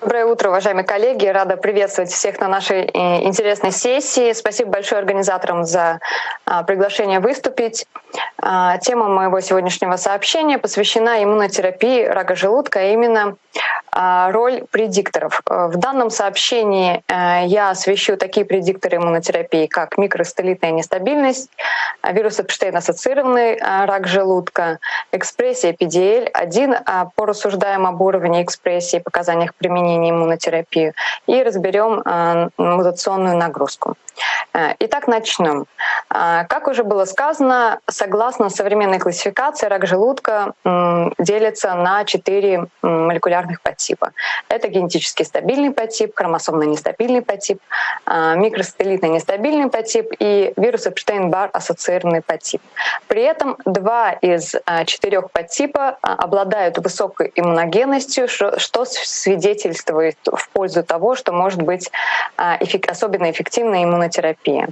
Доброе утро, уважаемые коллеги. Рада приветствовать всех на нашей э, интересной сессии. Спасибо большое организаторам за а, приглашение выступить. А, тема моего сегодняшнего сообщения посвящена иммунотерапии рака желудка, а именно роль предикторов. В данном сообщении э, я освещу такие предикторы иммунотерапии, как микростелитная нестабильность, вирус Эпштейн-ассоциированный рак желудка, экспрессия PDL-1 по рассуждаем об уровне экспрессии и показаниях применения иммунотерапии и разберем мутационную нагрузку. Э, итак, начнем. Э, как уже было сказано, согласно современной классификации, рак желудка делится на четыре молекулярных подтипа. Это генетически стабильный подтип, хромосомно нестабильный подтип, э, микросателлитный нестабильный подтип и вирус Эпштейн-Бар ассоциированный подтип. При этом два из четырех подтипа обладают высокой иммуногенностью, что свидетельствует в пользу того, что может быть особенно эффективной иммунотерапия.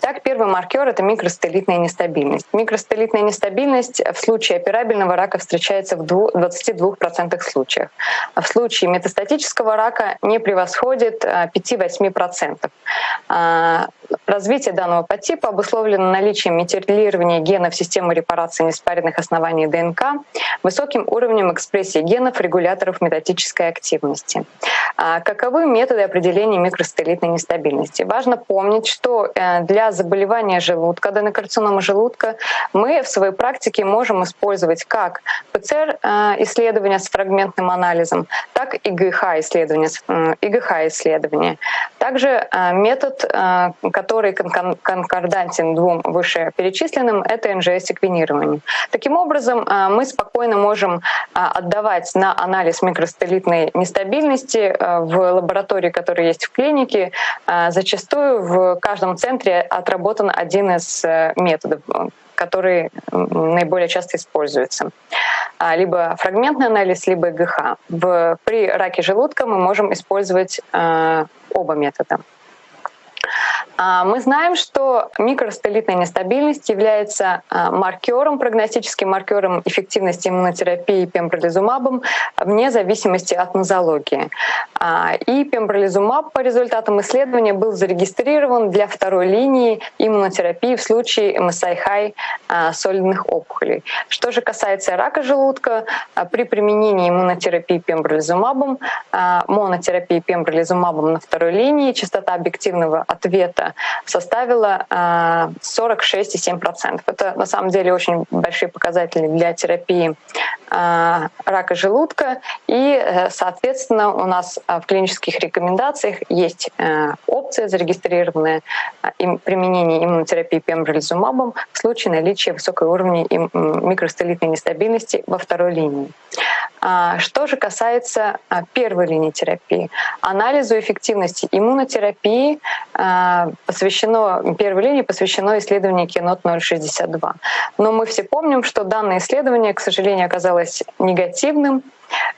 Так, первый маркер — это микростелитная нестабильность. Микростелитная нестабильность в случае операбельного рака встречается в 22% случаев. А в случае метастатического рака не превосходит 5-8%. А, развитие данного подтипа обусловлено наличием метилирования генов системы репарации неспаренных оснований ДНК, высоким уровнем экспрессии генов регуляторов метатической активности. А каковы методы определения микростелитной нестабильности? Важно помнить, что э, для заболевания желудка, аденокарцинома желудка, мы в своей практике можем использовать как ПЦР-исследования с фрагментным анализом, так и ИГХ-исследования. ИГХ-исследования. Также э, метод, э, который конкордантен двум вышеперечисленным, это НЖС-секвенирование. Таким образом, мы спокойно можем отдавать на анализ микростелитной нестабильности в лаборатории, которые есть в клинике, зачастую в каждом центре отработан один из э, методов который наиболее часто используется. А, либо фрагментный анализ, либо ГХ. В, при раке желудка мы можем использовать э, оба метода. А, мы знаем, что микростелитная нестабильность является а, маркером, прогностическим маркером эффективности иммунотерапии пембролизумабом вне зависимости от нозологии. А, и пембролизумаб по результатам исследования был зарегистрирован для второй линии иммунотерапии в случае MSI-high солидных опухолей. Что же касается рака желудка, при применении иммунотерапии пембролизумабом, монотерапии пембролизумабом на второй линии частота объективного ответа составила 46,7%. Это на самом деле очень большие показатели для терапии а, рака желудка. И, э, соответственно, у нас а, в клинических рекомендациях есть э, опция, зарегистрированная а, применение иммунотерапии пембролизумабом в случае наличия высокого уровня микростелитной нестабильности во второй линии. Что же касается первой линии терапии, анализу эффективности иммунотерапии посвящено, первой линии посвящено исследованию Кинот 062. Но мы все помним, что данное исследование, к сожалению, оказалось негативным,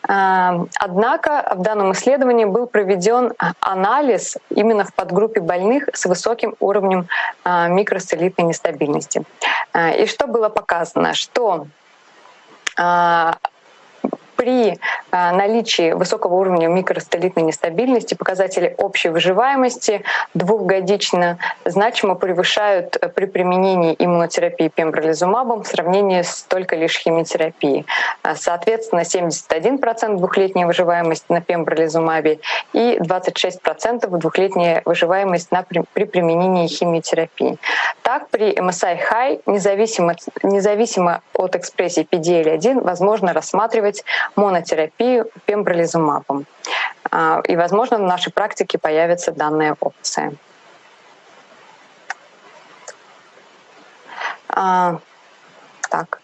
Однако в данном исследовании был проведен анализ именно в подгруппе больных с высоким уровнем микростелитной нестабильности. И что было показано? Что при э, наличии высокого уровня микростолитной нестабильности показатели общей выживаемости двухгодично значимо превышают э, при применении иммунотерапии пембролизумабом в сравнении с только лишь химиотерапией. Э, соответственно, 71% двухлетняя выживаемость на пембролизумабе и 26% двухлетняя выживаемость на, при, при применении химиотерапии. Так, при MSI-High, независимо, независимо от экспрессии PDL-1, возможно рассматривать монотерапию пембролизумабом. А, и, возможно, в нашей практике появится данная опция. А, так.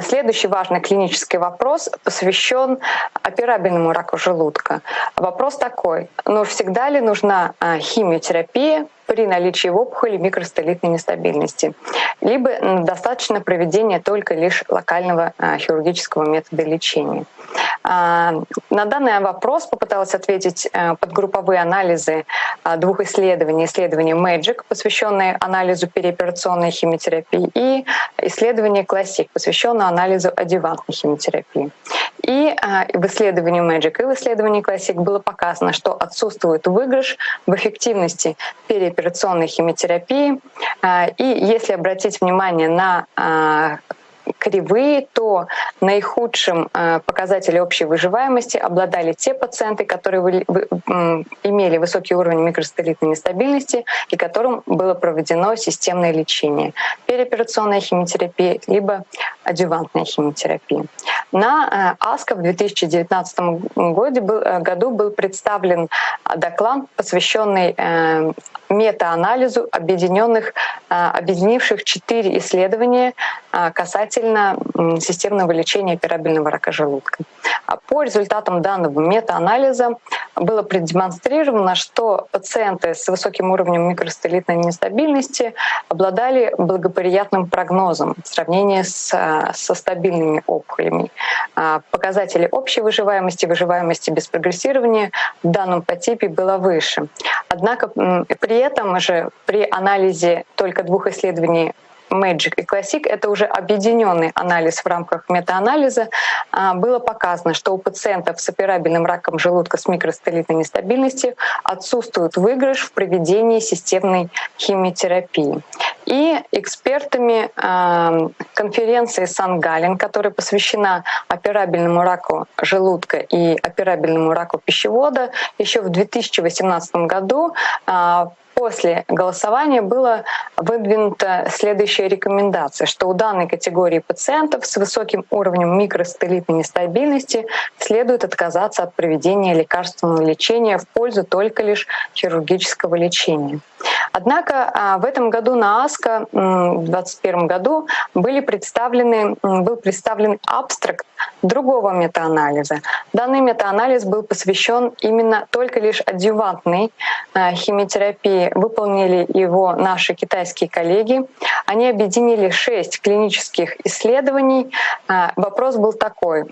Следующий важный клинический вопрос посвящен операбельному раку желудка. Вопрос такой, ну всегда ли нужна а, химиотерапия при наличии в опухоли микростолитной нестабильности. Либо достаточно проведения только лишь локального а, хирургического метода лечения. А, на данный вопрос попыталась ответить а, подгрупповые анализы двух исследований. Исследование MAGIC, посвященное анализу переоперационной химиотерапии, и исследование CLASSIC, посвященное анализу адювантной химиотерапии. И в исследовании Magic, и в исследовании Classic было показано, что отсутствует выигрыш в эффективности переоперационной химиотерапии. И если обратить внимание на кривые, то наихудшим э, показателем общей выживаемости обладали те пациенты, которые имели высокий уровень микростелитной нестабильности и которым было проведено системное лечение, переоперационная химиотерапия либо адювантная химиотерапия. На э, АСКО в 2019 году был, э, году был представлен доклад, посвященный метаанализу объединенных, объединивших четыре исследования касательно касательно системного лечения операбельного рака желудка. А по результатам данного метаанализа было продемонстрировано, что пациенты с высоким уровнем микростелитной нестабильности обладали благоприятным прогнозом в сравнении с, со стабильными опухолями. А показатели общей выживаемости, выживаемости без прогрессирования в данном подтипе было выше. Однако при этом же при анализе только двух исследований Magic и Classic, это уже объединенный анализ в рамках метаанализа, а, было показано, что у пациентов с операбельным раком желудка с микростелитной нестабильностью отсутствует выигрыш в проведении системной химиотерапии. И экспертами а, конференции Сан-Гален, которая посвящена операбельному раку желудка и операбельному раку пищевода, еще в 2018 году а, после голосования была выдвинута следующая рекомендация, что у данной категории пациентов с высоким уровнем микростелитной нестабильности следует отказаться от проведения лекарственного лечения в пользу только лишь хирургического лечения. Однако а, в этом году на АСКО в 2021 году были представлены, был представлен абстракт другого метаанализа. Данный метаанализ был посвящен именно только лишь адъювантной а, химиотерапии. Выполнили его наши китайские коллеги. Они объединили шесть клинических исследований. А, вопрос был такой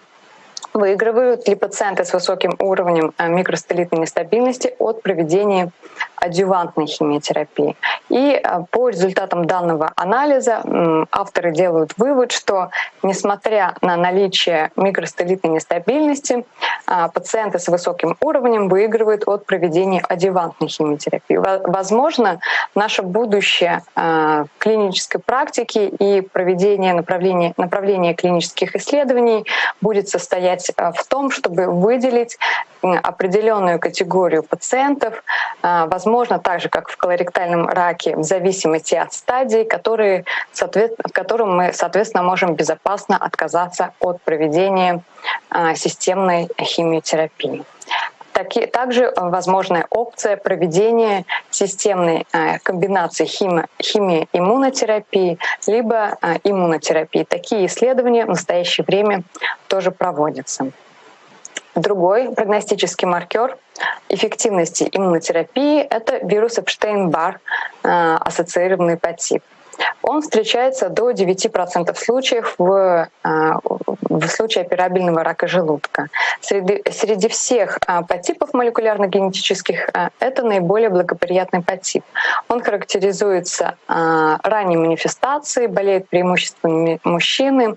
выигрывают ли пациенты с высоким уровнем микростелитной нестабильности от проведения адювантной химиотерапии. И э, по результатам данного анализа авторы делают вывод, что несмотря на наличие микростелитной нестабильности, э, пациенты с высоким уровнем выигрывают от проведения адювантной химиотерапии. Возможно, наше будущее э, клинической практики и проведение направления, направления клинических исследований будет состоять в том, чтобы выделить определенную категорию пациентов, возможно, так же, как в колоректальном раке, в зависимости от стадий, которые, в котором мы, соответственно, можем безопасно отказаться от проведения а, системной химиотерапии. Также возможная опция проведения системной а, комбинации химии иммунотерапии либо а, иммунотерапии. Такие исследования в настоящее время тоже проводятся. Другой прогностический маркер эффективности иммунотерапии — это вирус Эпштейн-Бар, э, ассоциированный подтип. Он встречается до 9% случаев в, э, в случае операбельного рака желудка. Среди, среди всех э, подтипов молекулярно-генетических это наиболее благоприятный подтип. Он характеризуется ранней манифестацией, болеют преимущественно мужчины,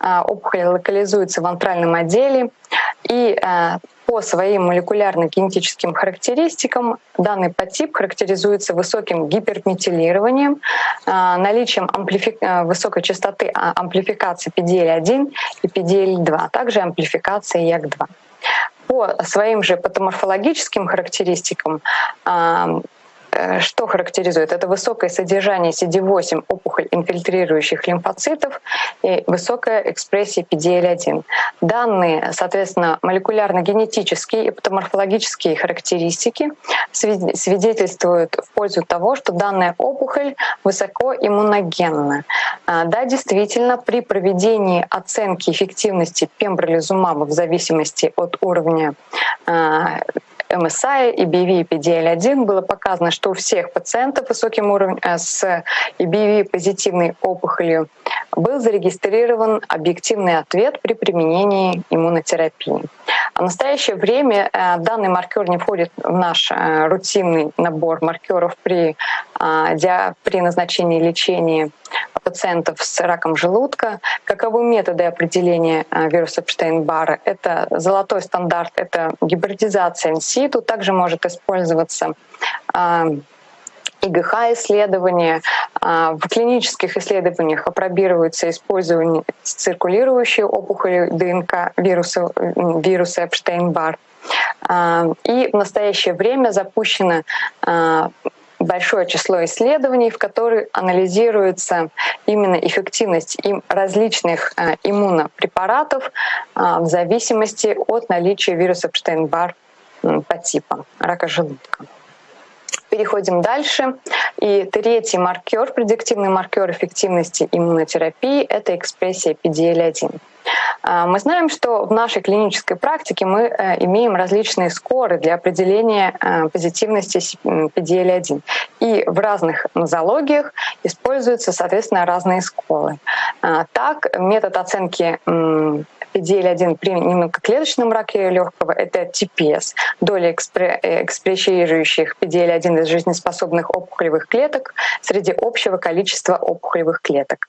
опухоль локализуется в антральном отделе, и по своим молекулярно-генетическим характеристикам данный подтип характеризуется высоким гиперметилированием, а, наличием амплифи... А, высокой частоты а, амплификации PDL-1 и PDL-2, а также амплификации ЯК-2. По своим же патоморфологическим характеристикам что характеризует? Это высокое содержание CD8 опухоль инфильтрирующих лимфоцитов и высокая экспрессия PDL1. Данные, соответственно, молекулярно-генетические и патоморфологические характеристики свидетельствуют в пользу того, что данная опухоль высоко иммуногенна. А, да, действительно, при проведении оценки эффективности пембролизумаба в зависимости от уровня а, MSI, EBV и PDL-1 было показано, что у всех пациентов с высоким уровнем э, с EBV позитивной опухолью был зарегистрирован объективный ответ при применении иммунотерапии. А в настоящее время э, данный маркер не входит в наш э, рутинный набор маркеров при, при назначении лечения пациентов с раком желудка. Каковы методы определения вируса Эпштейн-Барра? Это золотой стандарт, это гибридизация инситу. Также может использоваться ИГХ-исследования. А, в клинических исследованиях опробируется использование циркулирующей опухоли ДНК вируса, вируса Эпштейн-Бар. А, и в настоящее время запущено а, большое число исследований, в которых анализируется именно эффективность различных иммунопрепаратов в зависимости от наличия вируса Эпштейн-Бар по типам рака желудка. Переходим дальше. И третий маркер, предиктивный маркер эффективности иммунотерапии — это экспрессия PDL1. А, мы знаем, что в нашей клинической практике мы э, имеем различные скоры для определения э, позитивности PDL1. И в разных нозологиях используются, соответственно, разные скоры. А, так, метод оценки PDL1 при немногоклеточном раке легкого — это TPS, доля экспрессирующих PDL1 из жизнеспособных опухолевых клеток среди общего количества опухолевых клеток.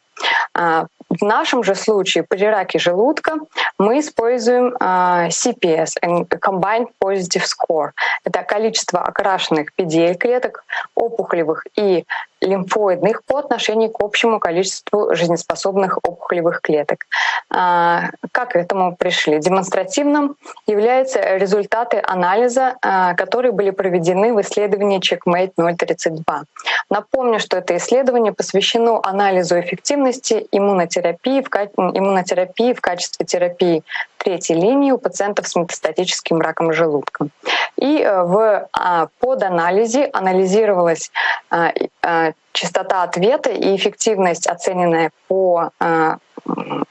А, в нашем же случае при раке желудка мы используем а, CPS, Combined Positive Score. Это количество окрашенных PDL-клеток, опухолевых и лимфоидных по отношению к общему количеству жизнеспособных опухолевых клеток. А, как к этому пришли? Демонстративным являются результаты анализа, которые были проведены в исследовании Checkmate 032. Напомню, что это исследование посвящено анализу эффективности иммунотерапии в, иммунотерапии в качестве терапии третьей линии у пациентов с метастатическим раком желудка. И э, в а, поданализе анализировалась а, частота ответа и эффективность, оцененная по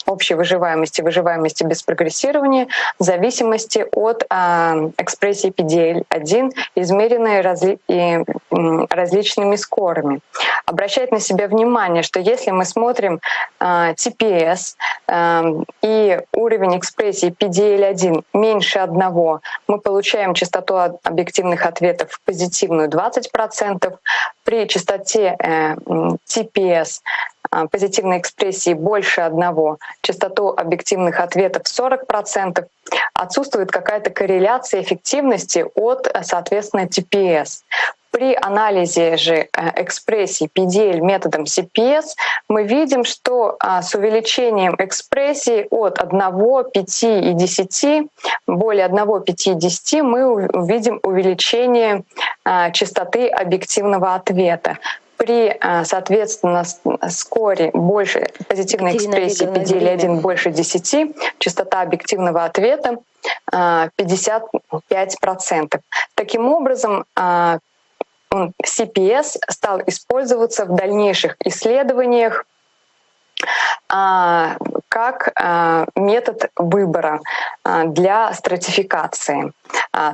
общей выживаемости, выживаемости без прогрессирования в зависимости от экспрессии PDL-1, измеренной разли различными скорами. Обращать на себя внимание, что если мы смотрим TPS и уровень экспрессии PDL-1 меньше одного, мы получаем частоту объективных ответов позитивную 20%. При частоте TPS э, э, позитивной экспрессии больше одного, частоту объективных ответов 40%, отсутствует какая-то корреляция эффективности от, соответственно, TPS. При анализе же э, экспрессии PDL методом CPS мы видим, что а, с увеличением экспрессии от 1, 5 и 10, более 1, 5 и 10, мы увидим увеличение а, частоты объективного ответа при, а, соответственно, скоре больше позитивной экспрессии PDL-1 больше 10, частота объективного ответа 55%. Таким образом, CPS стал использоваться в дальнейших исследованиях. А, как а, метод выбора а, для стратификации.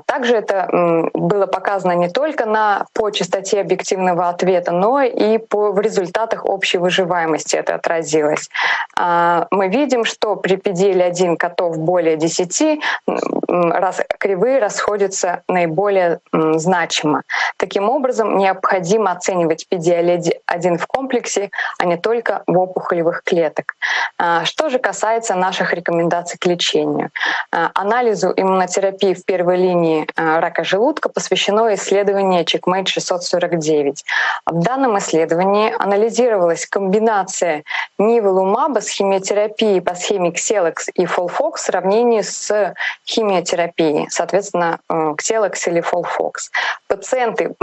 Также это было показано не только на, по частоте объективного ответа, но и по, в результатах общей выживаемости это отразилось. Мы видим, что при PDL-1 котов более 10 раз, кривые расходятся наиболее значимо. Таким образом, необходимо оценивать PDL-1 в комплексе, а не только в опухолевых клеток. А, что же касается наших рекомендаций к лечению. А, анализу иммунотерапии в первой линии а, рака желудка посвящено исследование Checkmate 649. В данном исследовании анализировалась комбинация нивелумаба с химиотерапией по схеме Xelox и Folfox в сравнении с химиотерапией, соответственно, Xelox или Folfox. Пациенты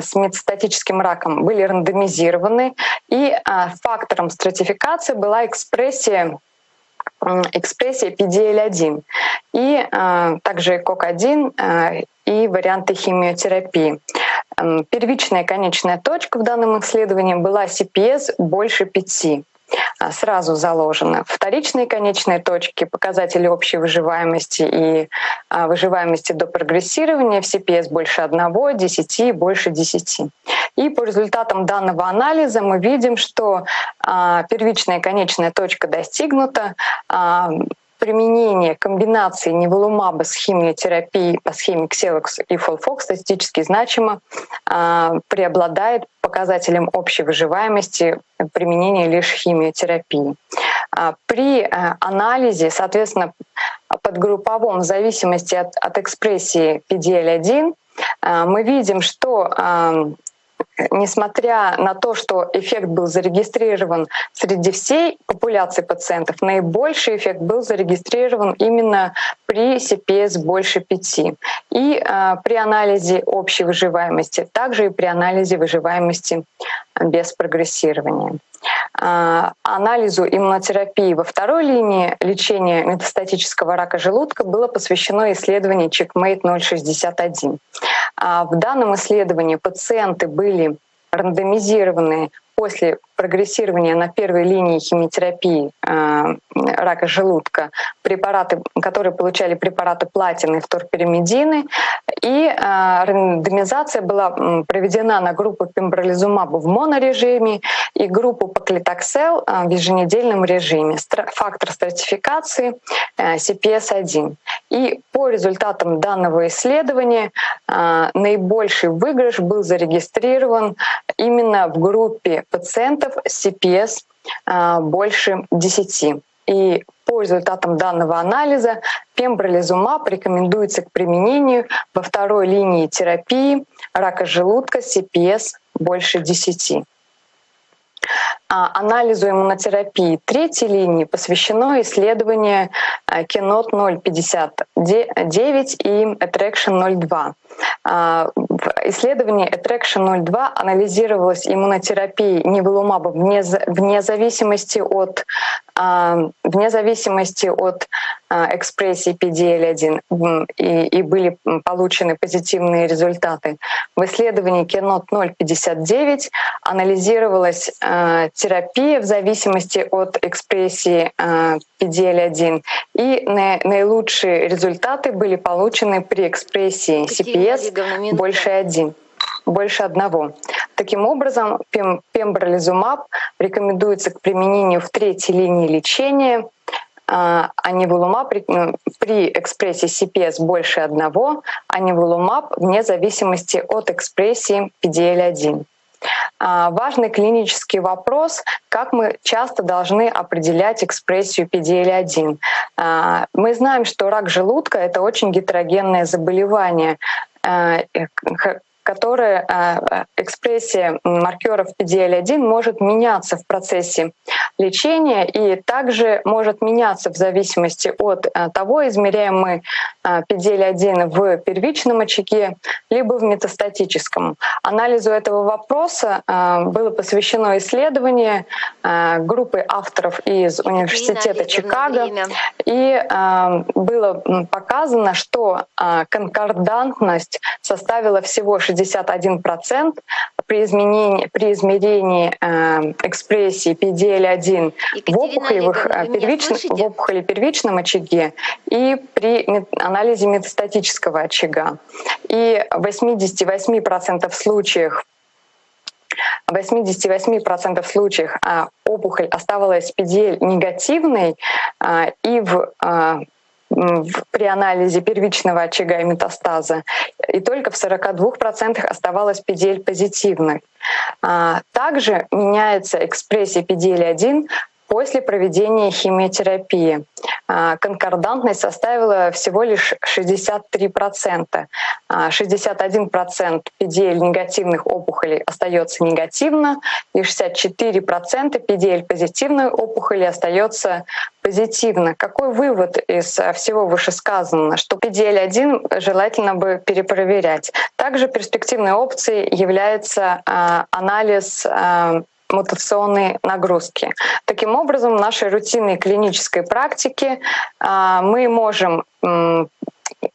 с метастатическим раком были рандомизированы, и фактором стратификации была экспрессия экспрессия PDL1 и э, также КОК-1 э, и варианты химиотерапии. Первичная конечная точка в данном исследовании была CPS больше 5. А, сразу заложено. Вторичные конечные точки, показатели общей выживаемости и а, выживаемости до прогрессирования в CPS больше 1, 10 и больше 10. И по результатам данного анализа мы видим, что а, первичная конечная точка достигнута применение комбинации неволумаба с химиотерапией по схеме Xelox и Folfox статистически значимо а, преобладает показателем общей выживаемости применения лишь химиотерапии. А, при анализе, соответственно, подгрупповом в зависимости от, от экспрессии PDL-1 мы видим, что несмотря на то, что эффект был зарегистрирован среди всей популяции пациентов, наибольший эффект был зарегистрирован именно при CPS больше 5 и э, при анализе общей выживаемости, также и при анализе выживаемости без прогрессирования. А, анализу иммунотерапии во второй линии лечения метастатического рака желудка было посвящено исследование CheckMate 061. А, в данном исследовании пациенты были рандомизированы после прогрессирования на первой линии химиотерапии э, рака желудка препараты, которые получали препараты платины и вторпиримидины, и э, рандомизация была проведена на группу пембролизумаба в монорежиме и группу паклитоксел э, в еженедельном режиме. Фактор стратификации э, CPS-1. И по результатам данного исследования э, наибольший выигрыш был зарегистрирован именно в группе пациентов CPS а, больше 10. И по результатам данного анализа пембролизумаб рекомендуется к применению во второй линии терапии рака желудка CPS больше 10. А, анализу иммунотерапии третьей линии посвящено исследование Кинот 059 и Attraction 02. А, в исследовании Attraction 02 анализировалась иммунотерапия невелумаба вне, вне зависимости от, вне зависимости от а, экспрессии PDL1 и, и были получены позитивные результаты. В исследовании Keynote 059 анализировалась терапия в зависимости от экспрессии PDL1 и наилучшие результаты были получены при экспрессии CPS больше один больше одного. Таким образом, пем пембролизумаб рекомендуется к применению в третьей линии лечения, а анивулумаб при, при экспрессии CPS больше одного, анивулумаб вне зависимости от экспрессии PDL1. А, важный клинический вопрос, как мы часто должны определять экспрессию PDL1. А, мы знаем, что рак желудка — это очень гетерогенное заболевание, а, которая а, экспрессия маркеров PDL1 может меняться в процессе лечения и также может меняться в зависимости от а, того, измеряем мы PDL1 в первичном очаге либо в метастатическом. Анализу этого вопроса было посвящено исследование группы авторов из Университета Чикаго, и было показано, что конкордантность составила всего 60 61% при, изменении, при измерении э, экспрессии PDL1 в опухолевых, э, первичном, в опухоли первичном очаге и при анализе метастатического очага. И в 88% случаев в 88% случаев а, опухоль оставалась PDL негативной, а, и в а, при анализе первичного очага и метастаза, и только в 42% оставалось PDL позитивной. А, также меняется экспрессия PDL-1 после проведения химиотерапии. А, конкордантность составила всего лишь 63%. 61% PDL негативных опухолей остается негативно, и 64% PDL позитивной опухоли остается позитивно. Какой вывод из всего вышесказанного? Что PDL-1 желательно бы перепроверять. Также перспективной опцией является а, анализ мутационные нагрузки. Таким образом, в нашей рутинной клинической практике а, мы можем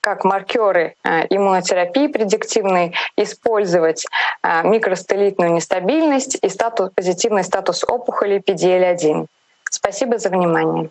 как маркеры а, иммунотерапии предиктивной использовать а, микростелитную нестабильность и статус, позитивный статус опухоли PDL-1. Спасибо за внимание.